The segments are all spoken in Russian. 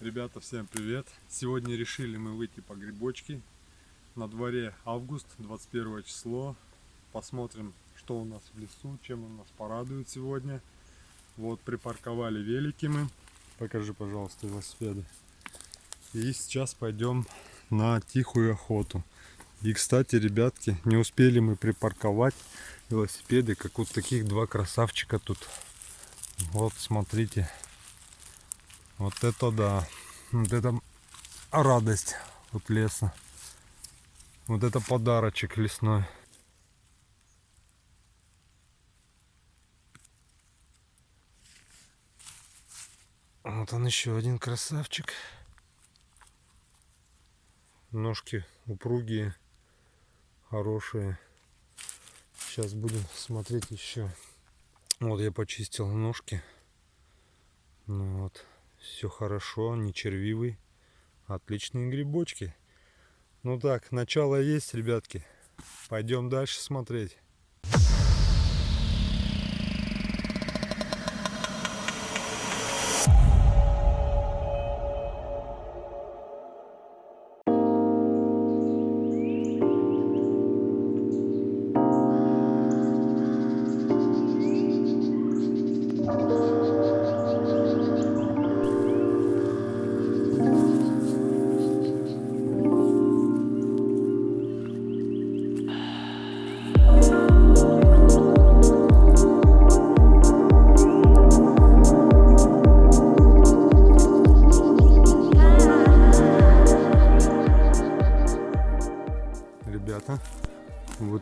Ребята, всем привет! Сегодня решили мы выйти по грибочки. На дворе август, 21 число. Посмотрим, что у нас в лесу, чем он нас порадует сегодня. Вот припарковали велики мы. Покажи, пожалуйста, велосипеды. И сейчас пойдем на тихую охоту. И, кстати, ребятки, не успели мы припарковать велосипеды, как вот таких два красавчика тут. Вот, смотрите. Вот это да. Вот это радость от леса. Вот это подарочек лесной. Вот он еще один красавчик. Ножки упругие, хорошие. Сейчас будем смотреть еще. Вот я почистил ножки. Ну вот. Все хорошо, не червивый. Отличные грибочки. Ну так, начало есть, ребятки. Пойдем дальше смотреть.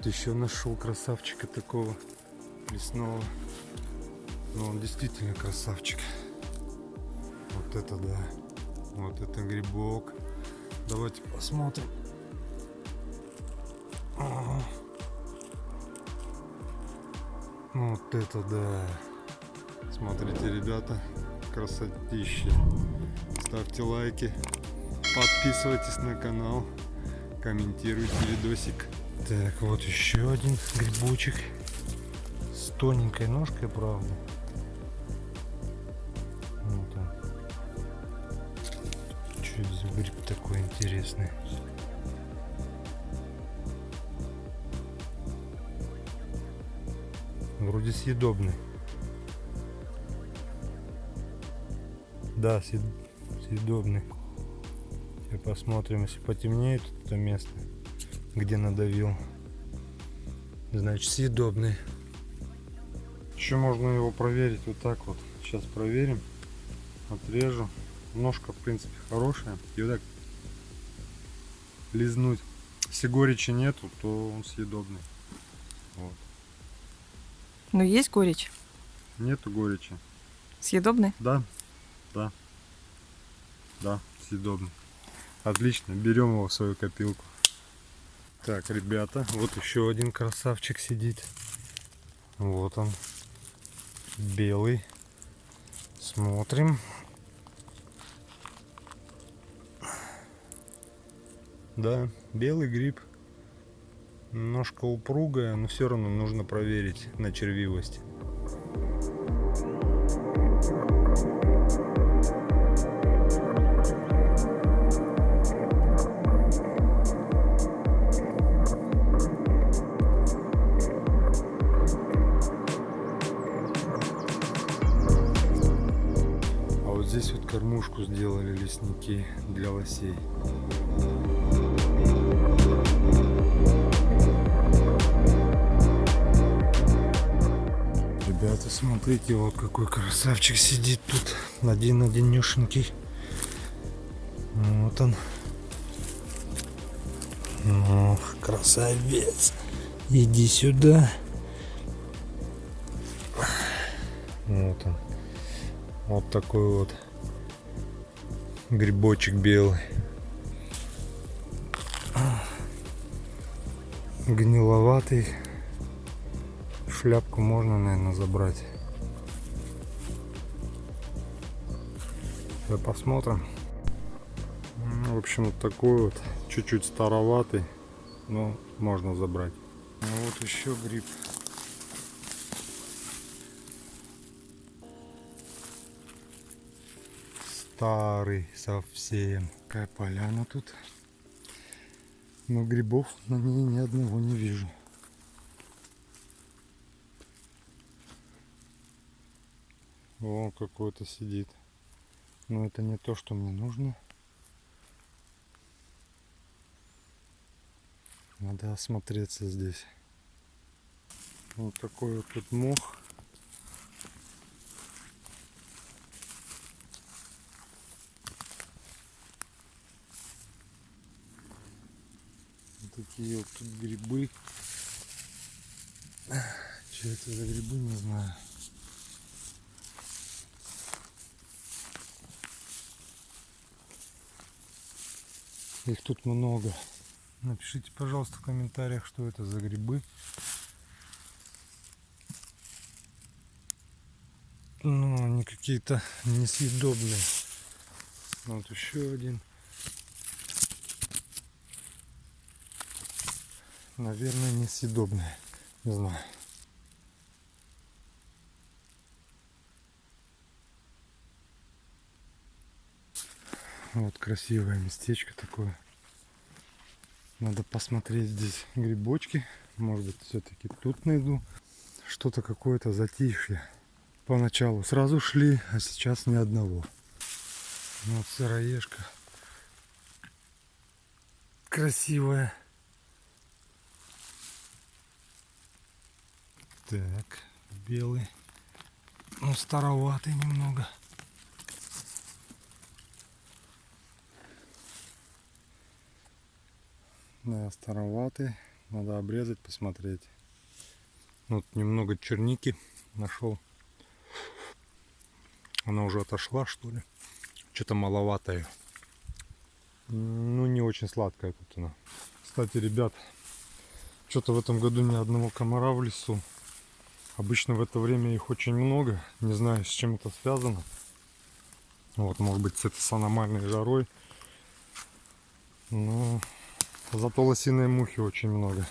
Еще нашел красавчика такого лесного. Но ну, он действительно красавчик. Вот это да. Вот это грибок. Давайте посмотрим. Вот это да. Смотрите, ребята, красотища. Ставьте лайки, подписывайтесь на канал, комментируйте видосик. Так, вот еще один грибочек. С тоненькой ножкой, правда. Вот он. Что это за гриб такой интересный? Вроде съедобный. Да, съедобный. Сейчас посмотрим, если потемнеет это место где надавил. Значит, съедобный. Еще можно его проверить вот так вот. Сейчас проверим. Отрежу. Ножка, в принципе, хорошая. И вот так лизнуть. Если горечи нету, то он съедобный. Вот. Но есть горечь? Нету горечи. Съедобный? Да. Да. Да, съедобный. Отлично, берем его в свою копилку. Так, ребята, вот еще один красавчик сидит. Вот он. Белый. Смотрим. Да, белый гриб. Немножко упругая, но все равно нужно проверить на червивость. Кормушку сделали лесники для лосей. Ребята, смотрите, вот какой красавчик сидит тут один одинешенький. Вот он. Ох, красавец. Иди сюда. Вот он. Вот такой вот грибочек белый. Гниловатый. Шляпку можно, наверное, забрать. Сейчас посмотрим. Ну, в общем, вот такой вот. Чуть-чуть староватый. Но можно забрать. Ну, вот еще гриб. Старый совсем. Какая поляна тут. Но грибов на ней ни одного не вижу. О, какой-то сидит. Но это не то, что мне нужно. Надо осмотреться здесь. Вот такой вот тут мох. Такие вот тут грибы. Что это за грибы, не знаю. Их тут много. Напишите, пожалуйста, в комментариях, что это за грибы. Ну, они какие-то несъедобные. Вот еще один. Наверное, несъедобные. Не знаю. Вот красивое местечко такое. Надо посмотреть здесь грибочки. Может быть, все-таки тут найду. Что-то какое-то затишье. Поначалу сразу шли, а сейчас ни одного. Вот сыроежка. Красивая. Так, белый. Ну, староватый немного. Да, староватый. Надо обрезать, посмотреть. Вот немного черники нашел. Она уже отошла, что ли? Что-то маловатая. Ну, не очень сладкая тут она. Кстати, ребят, что-то в этом году ни одного комара в лесу. Обычно в это время их очень много. Не знаю, с чем это связано. Вот, может быть, с этой с аномальной жарой. Но Зато лосиной мухи очень много.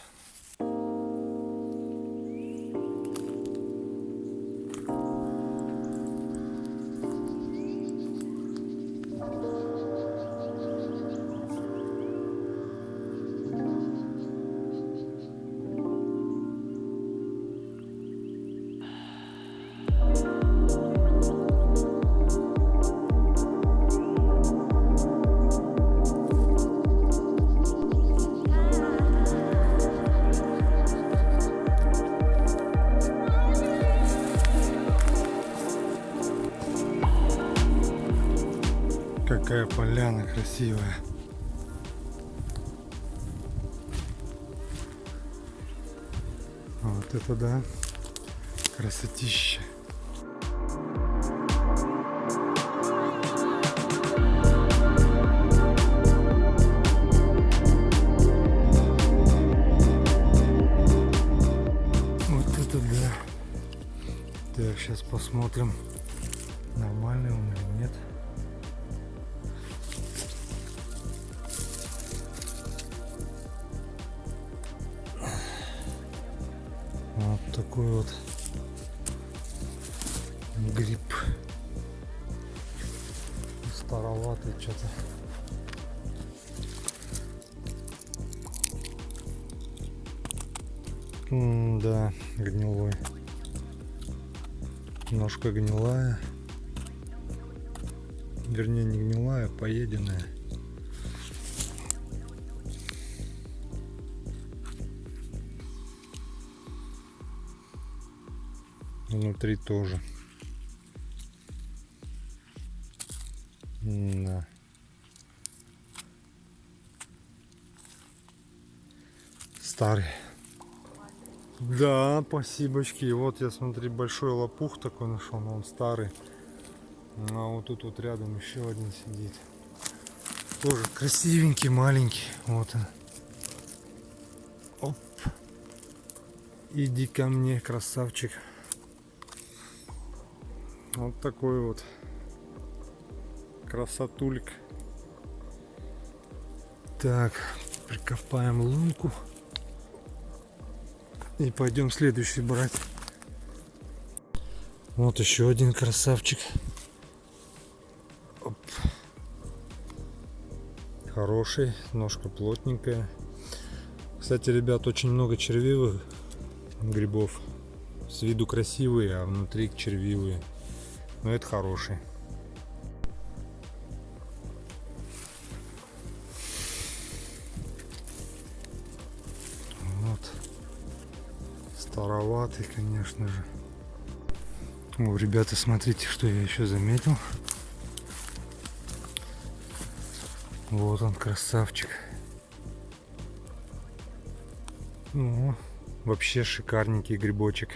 Какая поляна красивая. Вот это да, красотища. Вот такой вот гриб. Староватый что-то. Да, гнилой. Ножка гнилая. Вернее, не гнилая, поеденная. Внутри тоже. Да. Старый. Да, спасибочки. Вот я смотри, большой лопух такой нашел, но он старый. А вот тут вот рядом еще один сидит. Тоже красивенький, маленький. Вот он. Оп. Иди ко мне, красавчик. Вот такой вот красотульк. Так, прикопаем лунку. И пойдем следующий брать. Вот еще один красавчик. Оп. хороший, ножка плотненькая. Кстати, ребят, очень много червивых грибов. С виду красивые, а внутри червивые. Но это хороший. Вот. Староватый, конечно же. О, ребята, смотрите, что я еще заметил. Вот он, красавчик. Ну, вообще шикарненький грибочек.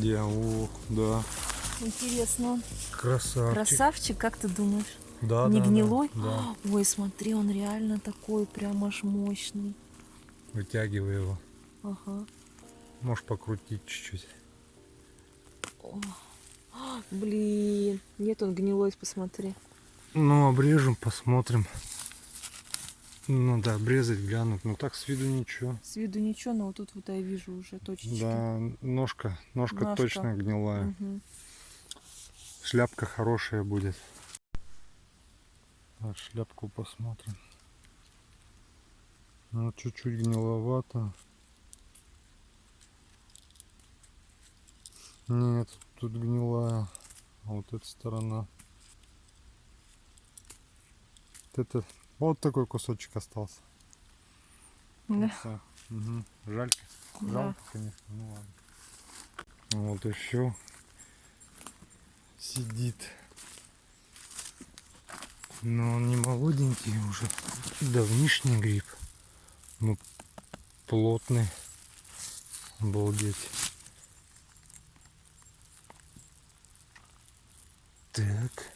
Где? О, да. Интересно. Красавчик. Красавчик, как ты думаешь? Да, Не да, да, гнилой? Да. Ой, смотри, он реально такой прям аж мощный. Вытягивай его. Ага. Можешь покрутить чуть-чуть. Блин, нет, он гнилой, посмотри. Ну, обрежем, посмотрим. Надо обрезать, глянуть. Ну так с виду ничего. С виду ничего, но вот тут вот я вижу уже точечки. Да, ножка, ножка Ножка. точно гнилая. Мгм. Шляпка хорошая будет. Так, шляпку посмотрим. Ну, чуть-чуть гниловато. Нет, тут гнилая. А вот эта сторона. Вот это, вот такой кусочек остался. Да. Всё. Мгм. Жалько. Да. Жалко, конечно. Ну ладно. Вот еще сидит. Но он не молоденький уже. Давнишний гриб. Ну, плотный. Обалдеть. Так.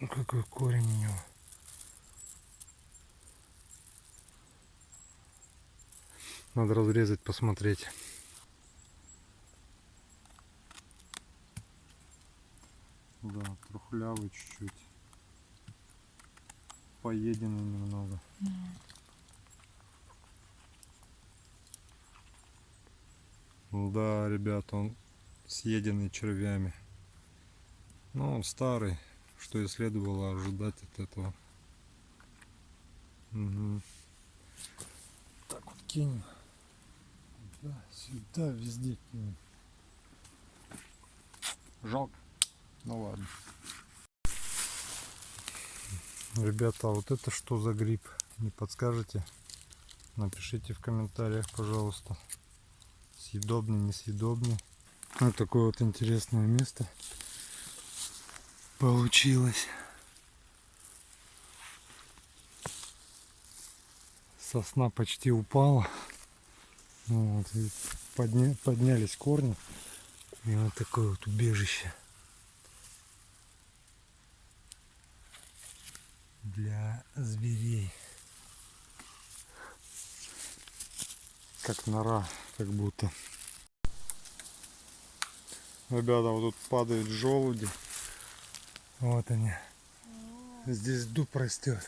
Ну, Какой корень у него. Надо разрезать, посмотреть. Да, трухлявый чуть-чуть. Поеденный немного. Да, ребята, он съеденный червями. Но он старый, что и следовало ожидать от этого. Мгм. Так вот кинем. Да, сюда, везде кинем. Жалко. Ну ладно. Ребята, а вот это что за гриб? Не подскажете? Напишите в комментариях, пожалуйста. Съедобный, несъедобный. Вот такое вот интересное место получилось. Сосна почти упала. Вот, и подня- поднялись корни. И вот такое вот убежище. Для зверей. Как нора, как будто. Ребята, вот тут падают желуди. Вот они. Здесь дуб растет.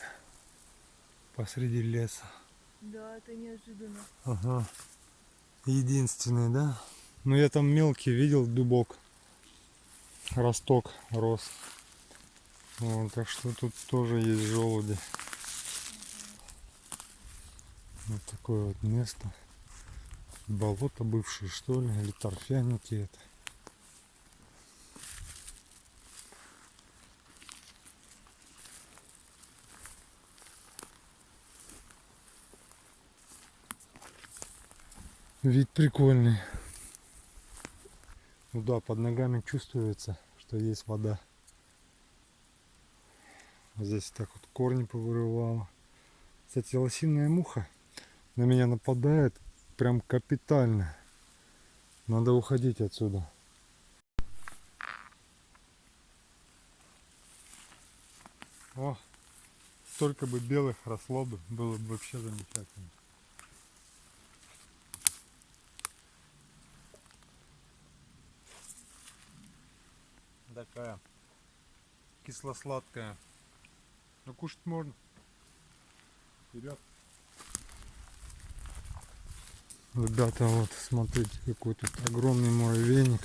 Посреди леса. Да, это неожиданно. Ага. Единственный, да? Ну я там мелкий видел дубок. Росток рос. Вот, так что тут тоже есть желуди. Вот такое вот место. Болото бывшее, что ли, или торфяники это. Вид прикольный. Ну да, под ногами чувствуется, что есть вода. Здесь так вот корни повырывало. Кстати, лосиная муха на меня нападает прям капитально. Надо уходить отсюда. О, столько бы белых росло бы, было бы вообще замечательно. Такая кисло-сладкая. Но кушать можно. Вперед. Ребята, вот смотрите, какой тут огромный муравейник.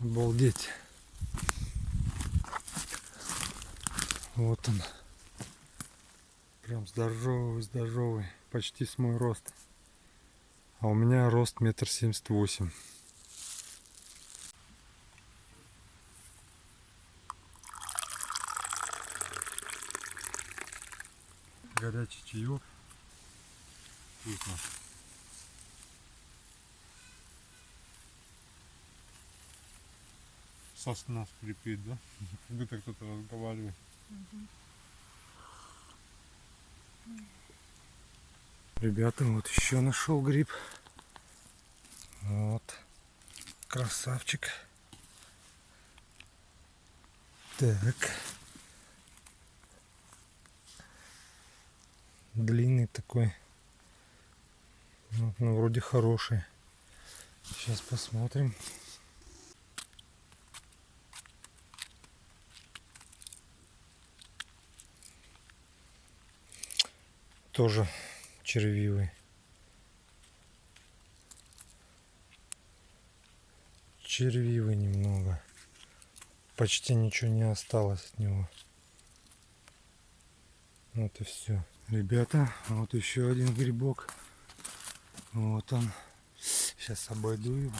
Обалдеть. Вот он. Прям здоровый, здоровый. Почти с мой рост. А у меня рост метр семьдесят восемь. Горячий чаек. Вкусно. Сосна скрипит, да? Как будто кто-то разговаривает. Ребята, вот еще нашел гриб. Вот. Красавчик. Так. Длинный такой. Ну, ну, вроде хороший. Сейчас посмотрим. Тоже червивый. Червивый немного. Почти ничего не осталось от него. Вот и все. Ребята, вот еще один грибок. Вот он. Сейчас обойду его.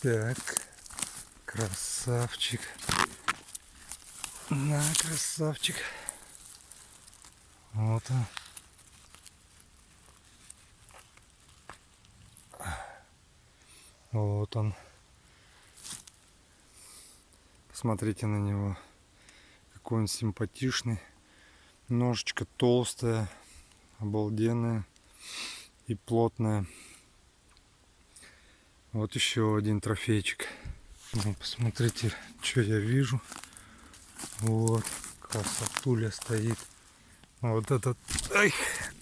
Так. Красавчик. На, красавчик. Вот он. Вот он. Посмотрите на него. Какой он симпатичный. Ножечка толстая, обалденная и плотная. Вот еще один трофейчик. Ну, посмотрите, что я вижу. Вот, красотуля стоит. Вот этот, ай,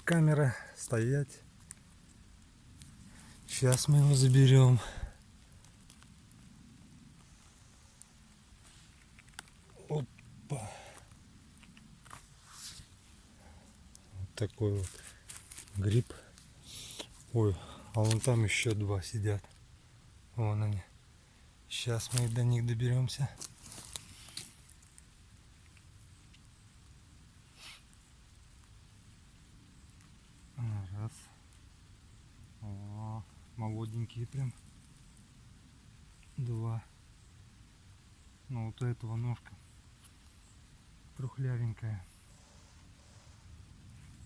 камера, стоять. Сейчас мы его заберем. Опа. Вот такой вот гриб. Ой, а вон там еще два сидят. Вон они. Сейчас мы до них доберемся. Раз. О, молоденькие прям. Два. Ну вот у этого ножка трухлявенькая.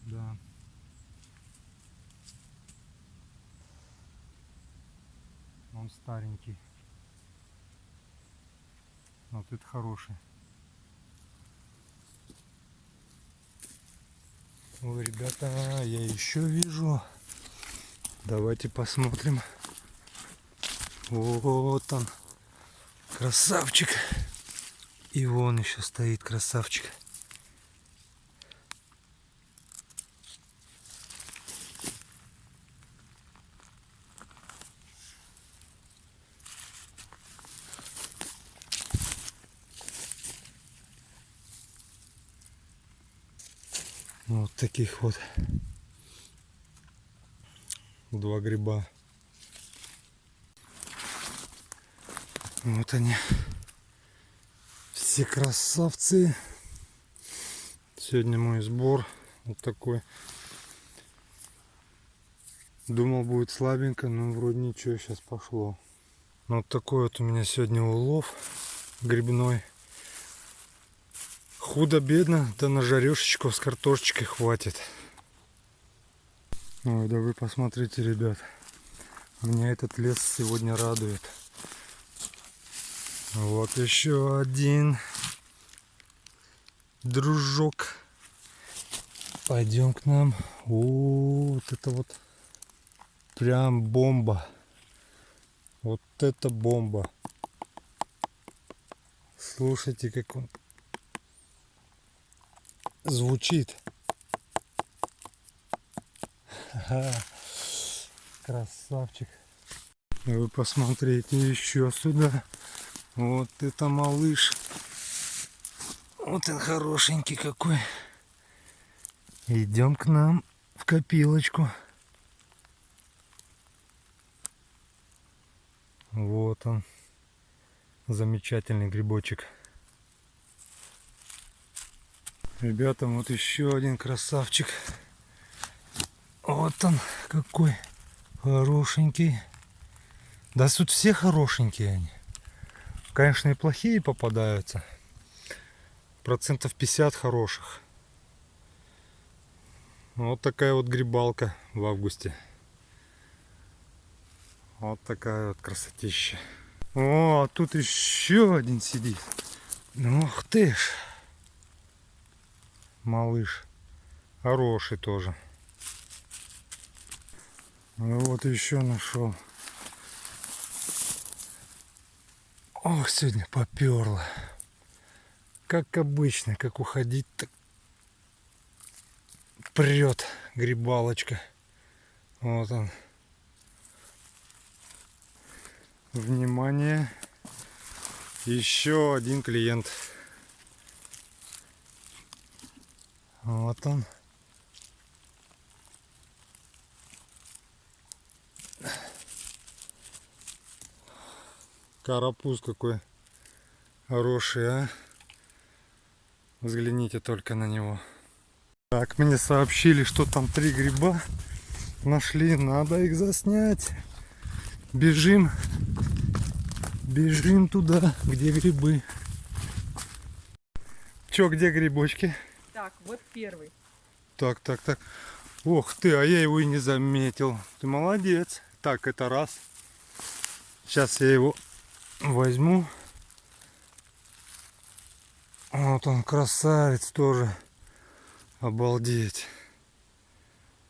Да. Он старенький. Вот это хороший. Ой, ребята, я еще вижу. Давайте посмотрим. Вот он. Красавчик. И вон еще стоит красавчик. Вот таких вот два гриба. Вот они. Все красавцы. Сегодня мой сбор вот такой. Думал будет слабенько, но вроде ничего сейчас пошло. Ну, вот такой вот у меня сегодня улов грибной. Худо-бедно, да на жарешечку с картошечкой хватит. Ой, да вы посмотрите, ребят. Меня этот лес сегодня радует. Вот еще один дружок. Пойдем к нам. О, вот это вот прям бомба. Вот это бомба. Слушайте, как он звучит. Красавчик. Вы посмотрите еще сюда. Вот это малыш. Вот он хорошенький какой. Идем к нам в копилочку. Вот он. Замечательный грибочек. Ребята, вот еще один красавчик. Вот он какой хорошенький. Да тут все хорошенькие они. Конечно, и плохие попадаются. Процентов 50 хороших. Вот такая вот грибалка в августе. Вот такая вот красотища. О, а тут еще один сидит. Ух ты ж. Малыш. Хороший тоже. Ну вот еще нашел. Ох, сегодня поперло. Как обычно, как уходить, так прет грибалочка. Вот он. Внимание. Еще один клиент. Вот он. Карапуз какой хороший, а. Взгляните только на него. Так, мне сообщили, что там три гриба нашли. Надо их заснять. Бежим. Бежим туда, где грибы. Чё, где грибочки? Вот первый. Так, так, так. Ох ты, а я его и не заметил. Ты молодец. Так, это раз. Сейчас я его возьму. Вот он, красавец тоже. Обалдеть.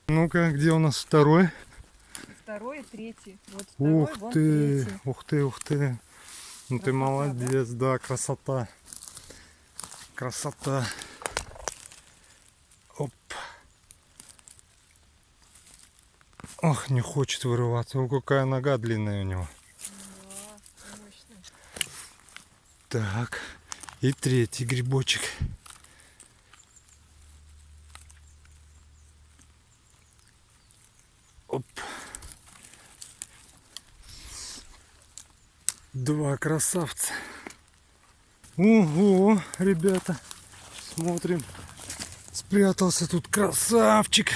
Ну-ка, где у нас второй? Второй и третий. Вот второй, Ух вон ты, третий. ух ты, ух ты. Ну ты Красота, молодец, да? красота. Красота. Оп. Ох, не хочет вырываться. О, какая нога длинная у него. Так, и третий грибочек. Оп. Два красавца. Ого, ребята, смотрим. Спрятался тут красавчик.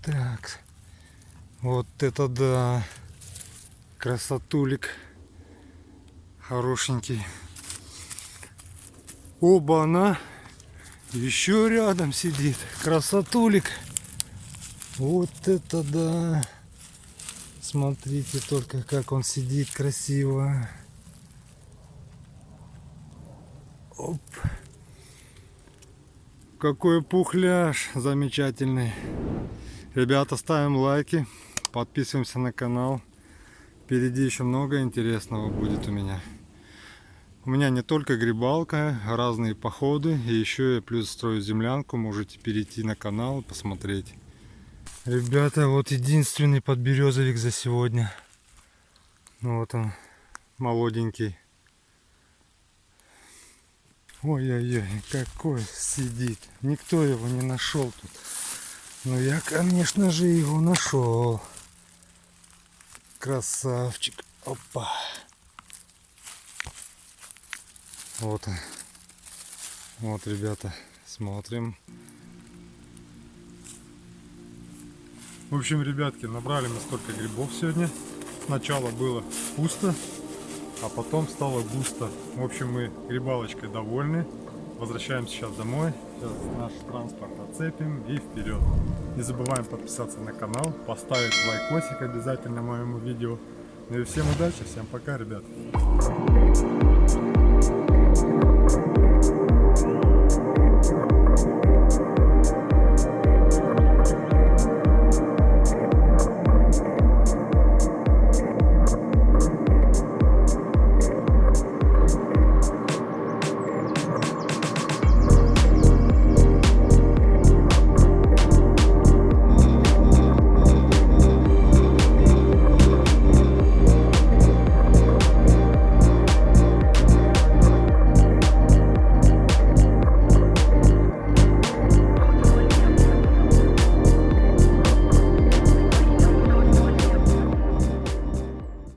Так, вот это да. Красотулик. Хорошенький. Оба она еще рядом сидит. Красотулик. Вот это да. Смотрите только, как он сидит красиво. Оп. Какой пухляж замечательный. Ребята, ставим лайки, подписываемся на канал. Впереди еще много интересного будет у меня. У меня не только грибалка, разные походы. И еще я плюс строю землянку. Можете перейти на канал и посмотреть. Ребята, вот единственный подберезовик за сегодня. Ну вот он, молоденький. Ой-ой-ой, какой сидит. Никто его не нашел тут. Но я, конечно же, его нашел. Красавчик. Опа. Вот. Вот, ребята, смотрим. В общем, ребятки, набрали мы столько грибов сегодня. Сначала было пусто, а потом стало густо. В общем, мы грибалочкой довольны. Возвращаемся сейчас домой. Сейчас наш транспорт отцепим и вперед. Не забываем подписаться на канал, поставить лайкосик обязательно моему видео. Ну и всем удачи, всем пока, ребят.